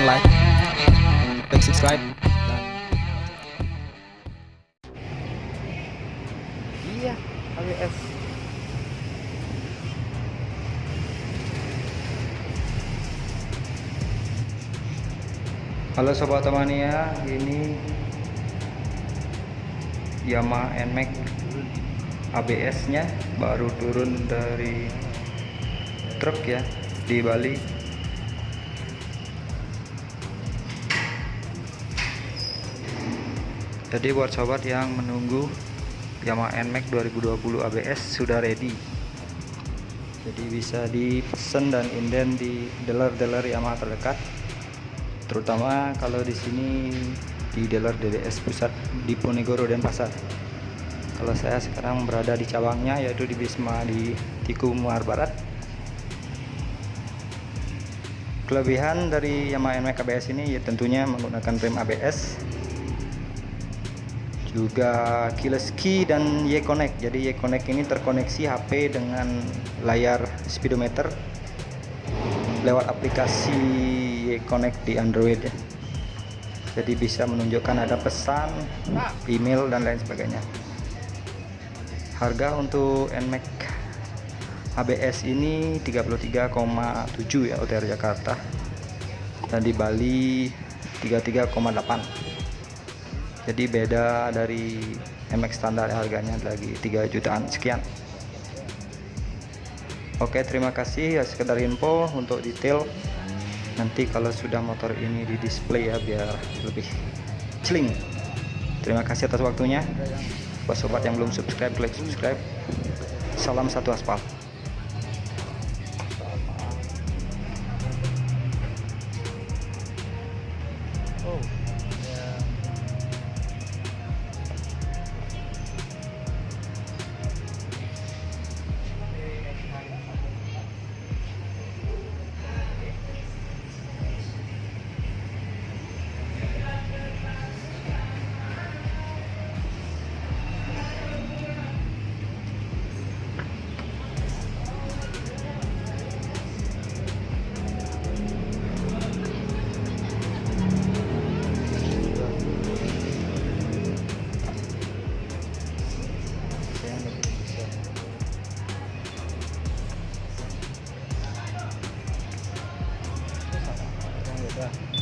silahkan like klik subscribe dan Iya, ABS. Halo sobat Tamania, ini Yamaha NMAX ABS-nya baru turun dari truk ya di Bali. Jadi buat sobat yang menunggu Yamaha NMAX 2020 ABS sudah ready. Jadi bisa dipesan dan inden di dealer-dealer Yamaha terdekat. Terutama kalau di sini di dealer DDS pusat di Ponegoro dan Pasar. Kalau saya sekarang berada di cabangnya yaitu di Bisma di Tiku Muar Barat. Kelebihan dari Yamaha NMAX ABS ini ya tentunya menggunakan rem ABS juga keyless key dan Y-Connect. Jadi Y-Connect ini terkoneksi HP dengan layar speedometer lewat aplikasi Y-Connect di Android. Jadi bisa menunjukkan ada pesan email dan lain sebagainya. Harga untuk NMAX ABS ini 33,7 ya OTR Jakarta. Dan di Bali 33,8 jadi beda dari MX standar harganya lagi 3 jutaan. Sekian. Oke terima kasih ya sekedar info untuk detail. Nanti kalau sudah motor ini di display ya biar lebih celing. Terima kasih atas waktunya. Buat sobat yang belum subscribe klik subscribe. Salam satu aspal Yeah.